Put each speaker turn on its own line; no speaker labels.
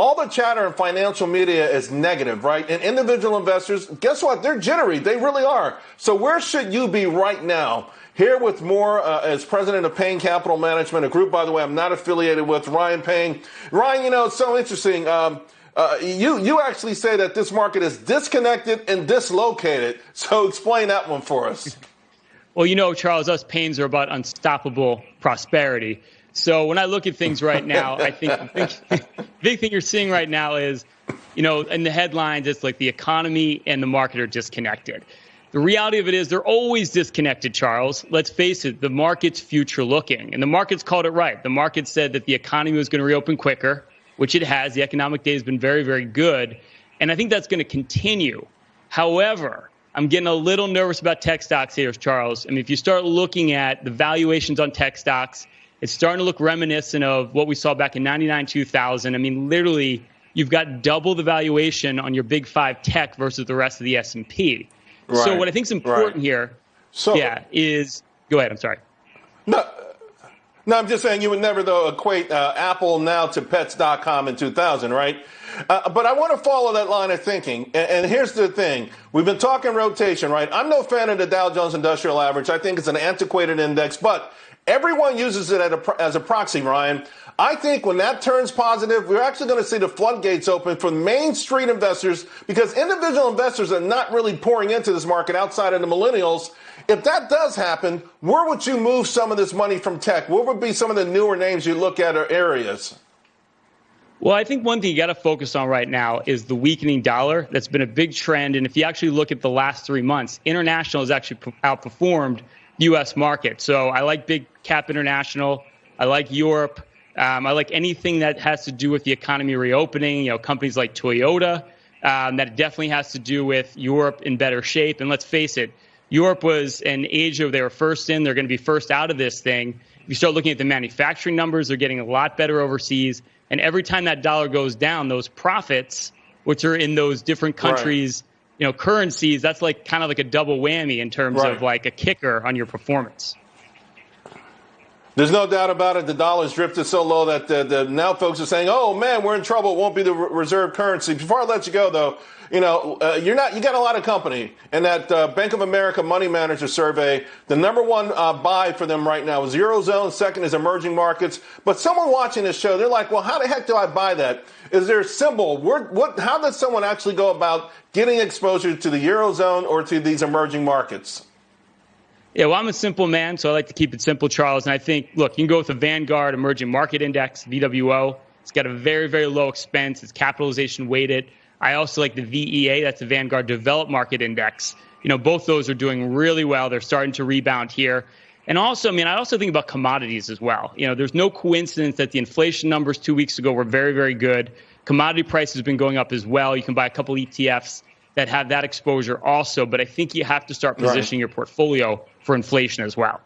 all the chatter in financial media is negative, right? And individual investors, guess what? They're jittery. They really are. So where should you be right now? Here with more uh, as president of Payne Capital Management, a group, by the way, I'm not affiliated with, Ryan Payne. Ryan, you know, it's so interesting. Um, uh, you you actually say that this market is disconnected and dislocated. So explain that one for us.
Well, you know, Charles, us Paynes are about unstoppable prosperity. So when I look at things right now, I think the big, thing you're seeing right now is, you know, in the headlines, it's like the economy and the market are disconnected. The reality of it is they're always disconnected, Charles. Let's face it, the market's future looking. And the market's called it right. The market said that the economy was going to reopen quicker, which it has. The economic data has been very, very good. And I think that's going to continue. However, I'm getting a little nervous about tech stocks here, Charles. I mean, if you start looking at the valuations on tech stocks, it's starting to look reminiscent of what we saw back in 99, 2000. I mean, literally, you've got double the valuation on your big five tech versus the rest of the S&P. Right. So what I think is important right. here, so, yeah, is go ahead. I'm sorry.
No, no, I'm just saying you would never though equate uh, Apple now to Pets.com in 2000, right? Uh, but I want to follow that line of thinking. And, and, here's the thing: we've been talking rotation, right? I'm no fan of the Dow Jones Industrial Average. I think it's an antiquated index, but everyone uses it a, as a proxy, Ryan. I think when that turns positive, we're actually going to see the floodgates open for Main Street investors because individual investors are not really pouring into this market outside of the millennials. If that does happen, where would you move some of this money from tech? What would be some of the newer names you look at or areas?
Well, I think one thing you got to focus on right now is the weakening dollar. That's been a big trend. And if you actually look at the last three months, international has actually outperformed U.S. market. So I like big cap international. I like Europe. Um, I like anything that has to do with the economy reopening. You know, companies like Toyota. Um, that definitely has to do with Europe in better shape. And let's face it, Europe was an age of they were first in. They're going to be first out of this thing. If you start looking at the manufacturing numbers, they're getting a lot better overseas. And every time that dollar goes down, those profits, which are in those different countries, right. you know, currencies, that's like kind of like a double whammy in terms right. of like a kicker on your performance.
There's no doubt about it. The dollar's drifted so low that the, the, now folks are saying, "Oh man, we're in trouble. It won't be the reserve currency." Before I let you go, though, you know uh, you're not. You got a lot of company, and that uh, Bank of America Money Manager survey, the number one uh, buy for them right now is eurozone. Second is emerging markets. But someone watching this show, they're like, "Well, how the heck do I buy that? Is there a symbol? Where, what? How does someone actually go about getting exposure to the eurozone or to these emerging markets?"
Yeah, well, I'm a simple man, so I like to keep it simple, Charles. And I think, look, you can go with the Vanguard Emerging Market Index, VWO. It's got a very, very low expense. It's capitalization weighted. I also like the VEA, that's the Vanguard Developed Market Index. You know, both those are doing really well. They're starting to rebound here. And also, I mean, I also think about commodities as well. You know, there's no coincidence that the inflation numbers two weeks ago were very, very good. Commodity prices have been going up as well. You can buy a couple ETFs that have that exposure also. But I think you have to start positioning right. your portfolio for inflation as well.